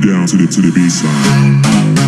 down to the to the baseline.